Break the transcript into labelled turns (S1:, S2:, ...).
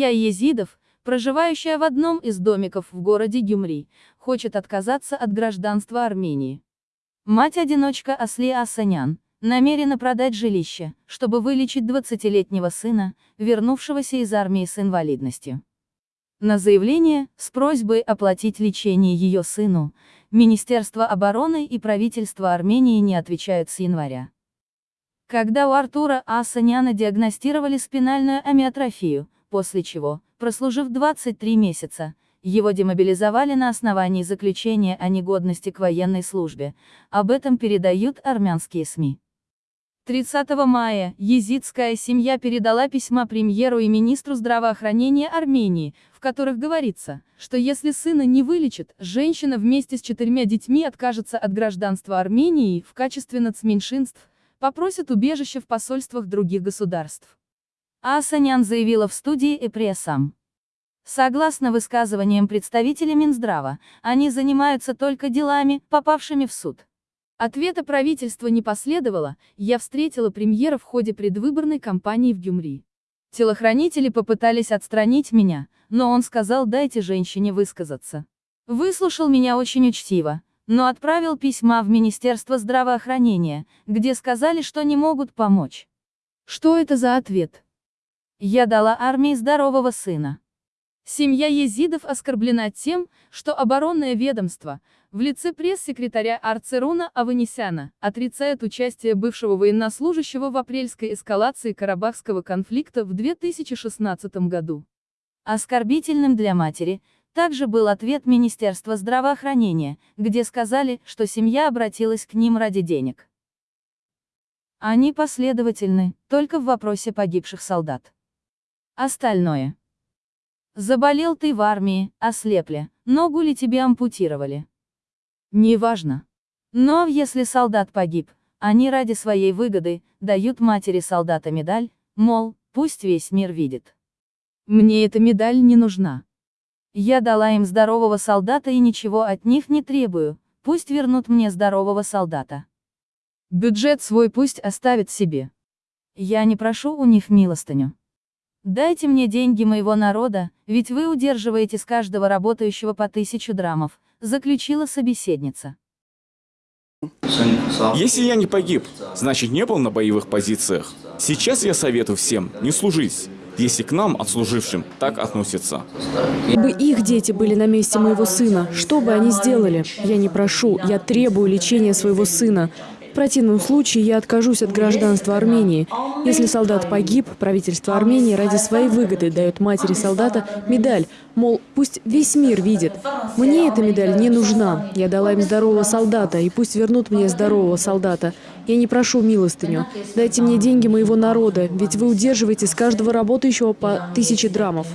S1: Семья езидов, проживающая в одном из домиков в городе Гюмри, хочет отказаться от гражданства Армении. Мать-одиночка Асли Асанян намерена продать жилище, чтобы вылечить 20-летнего сына, вернувшегося из армии с инвалидностью. На заявление, с просьбой оплатить лечение ее сыну, Министерство обороны и правительство Армении не отвечают с января. Когда у Артура Асаняна диагностировали спинальную амиотрофию, после чего, прослужив 23 месяца, его демобилизовали на основании заключения о негодности к военной службе, об этом передают армянские СМИ. 30 мая езидская семья передала письма премьеру и министру здравоохранения Армении, в которых говорится, что если сына не вылечат, женщина вместе с четырьмя детьми откажется от гражданства Армении в качестве нацменьшинств, попросит убежище в посольствах других государств. Асанян заявила в студии Эпрессам. Согласно высказываниям представителей Минздрава, они занимаются только делами, попавшими в суд. Ответа правительства не последовало, я встретила премьера в ходе предвыборной кампании в Гюмри. Телохранители попытались отстранить меня, но он сказал дайте женщине высказаться. Выслушал меня очень учтиво, но отправил письма в Министерство здравоохранения, где сказали, что не могут помочь. Что это за ответ? Я дала армии здорового сына. Семья езидов оскорблена тем, что оборонное ведомство, в лице пресс-секретаря Арцеруна Аванесяна, отрицает участие бывшего военнослужащего в апрельской эскалации Карабахского конфликта в 2016 году. Оскорбительным для матери, также был ответ Министерства здравоохранения, где сказали, что семья обратилась к ним ради денег. Они последовательны, только в вопросе погибших солдат. Остальное. Заболел ты в армии, ослепли, ногу ли тебе ампутировали? Неважно. Но если солдат погиб, они ради своей выгоды дают матери солдата медаль, мол, пусть весь мир видит. Мне эта медаль не нужна. Я дала им здорового солдата и ничего от них не требую, пусть вернут мне здорового солдата. Бюджет свой пусть оставят себе. Я не прошу у них милостыню. Дайте мне деньги моего народа, ведь вы удерживаете с каждого работающего по тысячу драмов, заключила собеседница.
S2: Если я не погиб, значит не был на боевых позициях. Сейчас я советую всем не служить, если к нам, отслужившим, так относятся.
S3: Бы их дети были на месте моего сына, что бы они сделали? Я не прошу, я требую лечения своего сына. В противном случае я откажусь от гражданства Армении. Если солдат погиб, правительство Армении ради своей выгоды дает матери солдата медаль, мол, пусть весь мир видит. Мне эта медаль не нужна. Я дала им здорового солдата, и пусть вернут мне здорового солдата. Я не прошу милостыню. Дайте мне деньги моего народа, ведь вы удерживаете с каждого работающего по тысяче драмов.